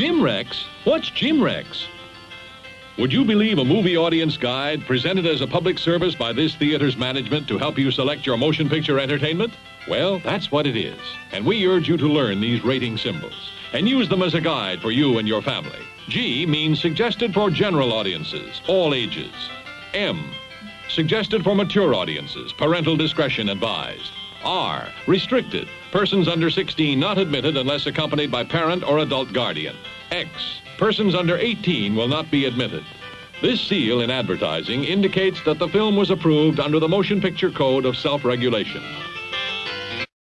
GMRX? What's GMRX? Would you believe a movie audience guide presented as a public service by this theater's management to help you select your motion picture entertainment? Well, that's what it is. And we urge you to learn these rating symbols and use them as a guide for you and your family. G means suggested for general audiences, all ages. M, suggested for mature audiences, parental discretion advised. R, restricted, persons under 16 not admitted unless accompanied by parent or adult guardian. X, persons under 18 will not be admitted. This seal in advertising indicates that the film was approved under the Motion Picture Code of Self-Regulation.